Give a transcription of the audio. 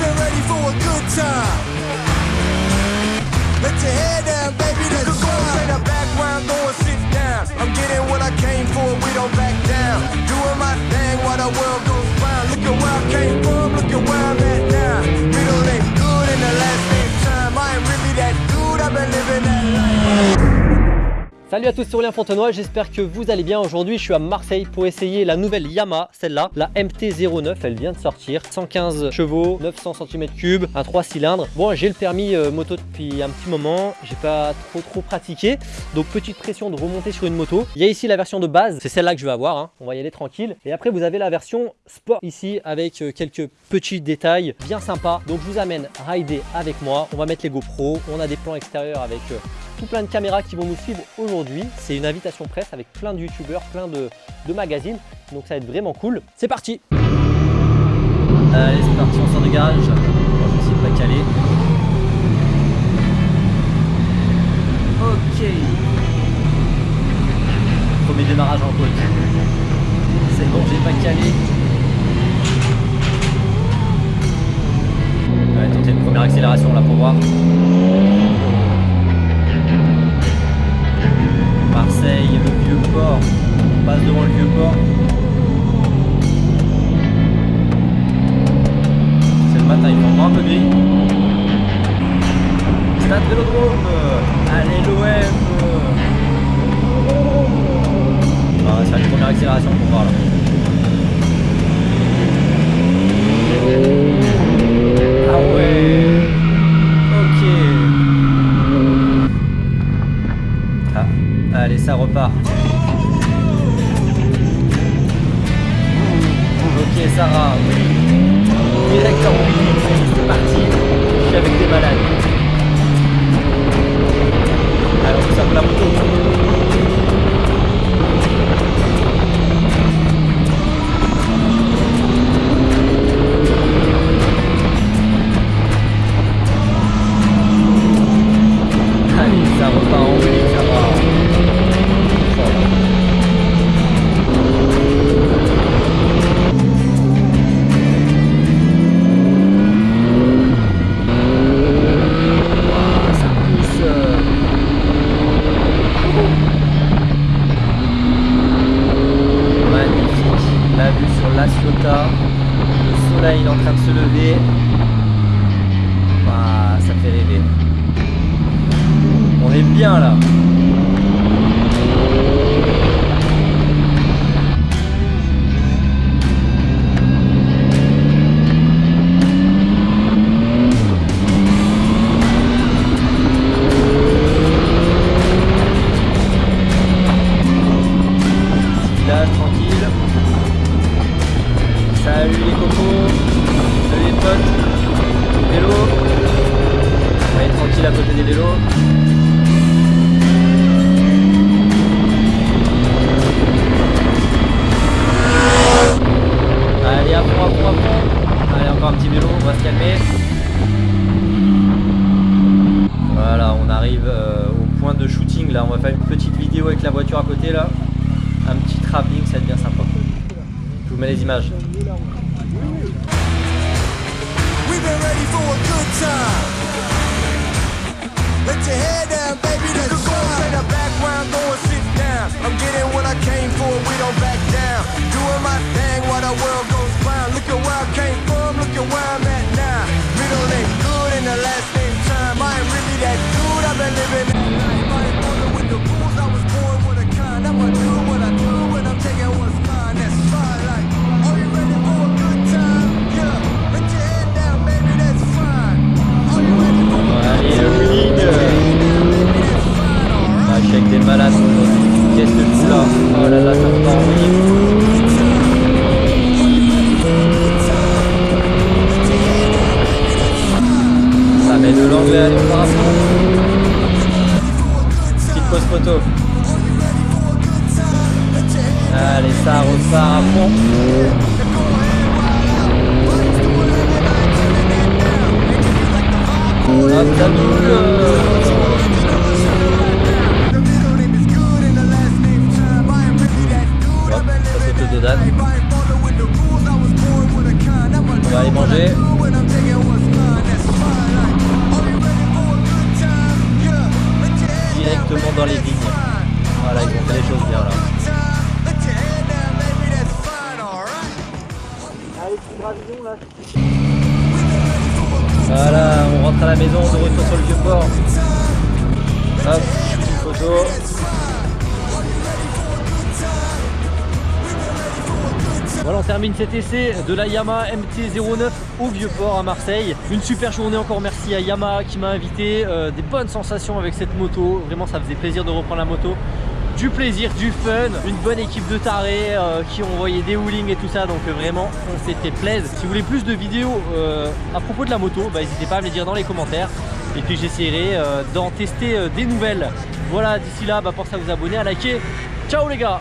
been ready for a good time. Let your head down, baby, let's go. Play the background, go and sit down. I'm getting what I came for, we don't back down. Doing my thing while the world goes round. Look at where I came from, Salut à tous, c'est Aurélien Fontenoy, j'espère que vous allez bien. Aujourd'hui, je suis à Marseille pour essayer la nouvelle Yamaha, celle-là, la MT-09, elle vient de sortir. 115 chevaux, 900 cm3, un 3 cylindres. Bon, j'ai le permis euh, moto depuis un petit moment, j'ai pas trop trop pratiqué, donc petite pression de remonter sur une moto. Il y a ici la version de base, c'est celle-là que je vais avoir, hein. on va y aller tranquille. Et après, vous avez la version sport ici avec euh, quelques petits détails bien sympas. Donc je vous amène rider avec moi, on va mettre les GoPro, on a des plans extérieurs avec euh, tout plein de caméras qui vont nous suivre aujourd'hui. C'est une invitation presse avec plein de youtubeurs, plein de, magazines. Donc ça va être vraiment cool. C'est parti Allez, c'est parti, on sort du garage. Je vais essayer de pas caler. Ok. Premier démarrage en côte. C'est bon, j'ai pas calé. On va tenter une première accélération là pour voir. Marseille, le vieux port. On passe devant le vieux port. C'est le matin, il fait un peu gris. Stade Vélodrome. Allez l'OM. Ah, ça va être une première accélération pour voir là. Allez, ça repart. Ok, Sarah, oui. Ouah, ça fait rêver. On est bien là. Tranquille. Salut les cocos. Allez, à fond, à fond, à. Allez, encore un petit vélo, on va se calmer. Voilà, on arrive euh, au point de shooting. Là, on va faire une petite vidéo avec la voiture à côté là. Un petit travelling, ça bien sympa. Je vous mets les images. Let your head down, baby, let's Allez, ça repart à fond. Hop, ça double. Hop, ça saute de date. On va aller manger. Dans les vignes. Voilà, ils ont fait les choses bien là. Voilà, on rentre à la maison, de retour sur le vieux port. Hop, photo. Voilà, on termine cet essai de la Yamaha MT-09 au Vieux-Port à Marseille. Une super journée encore, merci à Yamaha qui m'a invité. Euh, des bonnes sensations avec cette moto. Vraiment, ça faisait plaisir de reprendre la moto. Du plaisir, du fun, une bonne équipe de tarés euh, qui ont envoyé des wheelings et tout ça. Donc euh, vraiment, on s'était plaisir. Si vous voulez plus de vidéos à propos de la moto, bah, n'hésitez pas à me les dire dans les commentaires. Et puis j'essaierai d'en tester des nouvelles. Voilà, d'ici là, bah, pensez à vous abonner, à liker. Ciao les gars